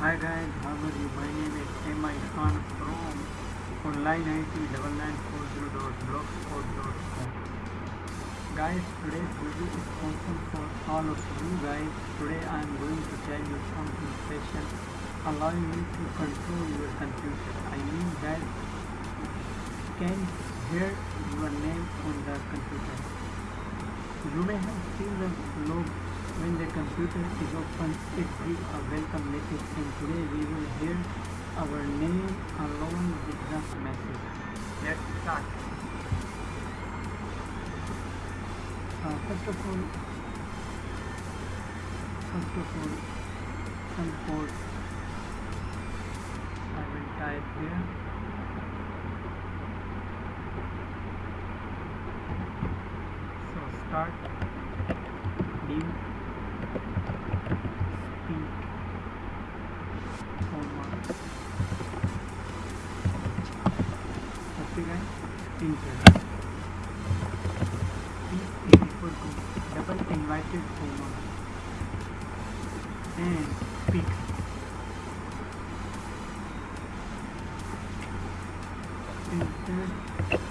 high گائے گھر مہینے میں M iPhone pro online I T double nine four zero dot dot dot com گائے تھوڑے تھوڑے I am going to control you computer I can head your name on the computer جڑے ہیں تین لوگ لوگ میرے computer کیرو اور ویل کمیکیشن کے لونپورٹ करते जाएं तीन से P A equal to double invited होमा and pick inter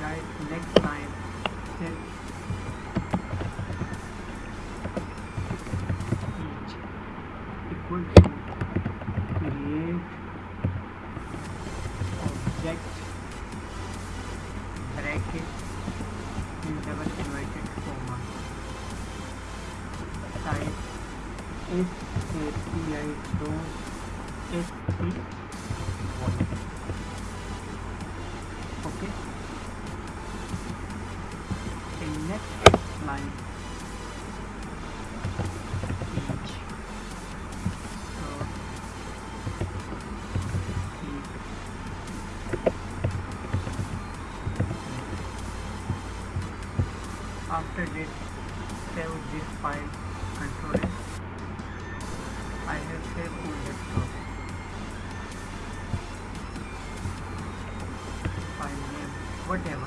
nest time ٹوجیکٹ ریکٹ okay after date date five five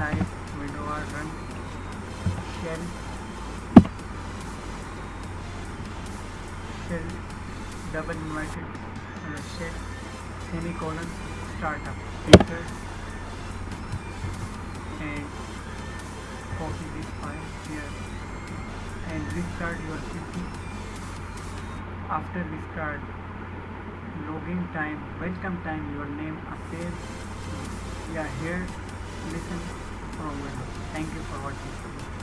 window R run شبل invited start up five and wait your city after we start logging time welcome time your name affair یا here listen program thank you for watching